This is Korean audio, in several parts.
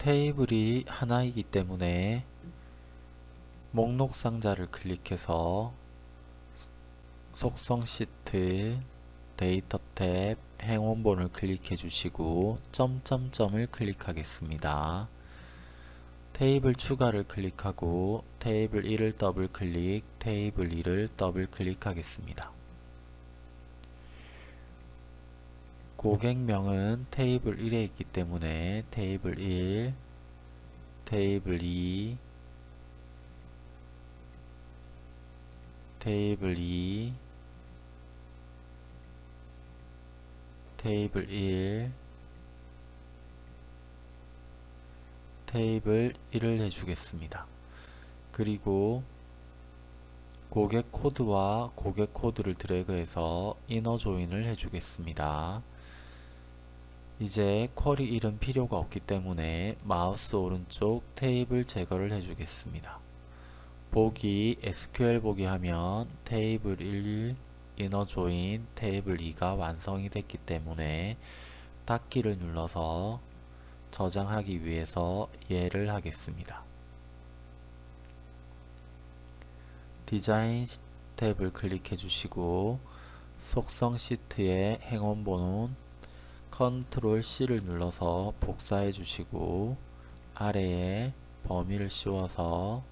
테이블이 하나이기 때문에 목록 상자를 클릭해서 속성 시트 데이터 탭 행원본을 클릭해 주시고 점점점을 클릭하겠습니다. 테이블 추가를 클릭하고 테이블 1을 더블 클릭, 테이블 2를 더블 클릭하겠습니다. 고객명은 테이블 1에 있기 때문에 테이블 1, 테이블 2, 테이블 2, 테이블 1, 테이블 1을 해주겠습니다. 그리고 고객 코드와 고객 코드를 드래그해서 inner join을 해주겠습니다. 이제 query 이름 필요가 없기 때문에 마우스 오른쪽 테이블 제거를 해주겠습니다. 보기 SQL 보기 하면 테이블 1 inner join 테이블 2가 완성이 됐기 때문에 닫기를 눌러서 저장하기 위해서 예를 하겠습니다. 디자인 탭을 클릭해 주시고 속성 시트의 행 원본은 컨트롤 C를 눌러서 복사해 주시고 아래에 범위를 씌워서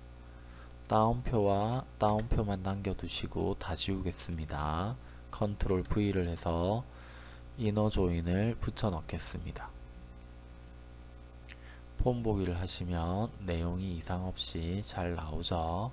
따옴표와 따옴표만 남겨두시고 다 지우겠습니다. 컨트롤 V를 해서 inner join을 붙여 넣겠습니다. 폼 보기를 하시면 내용이 이상 없이 잘 나오죠.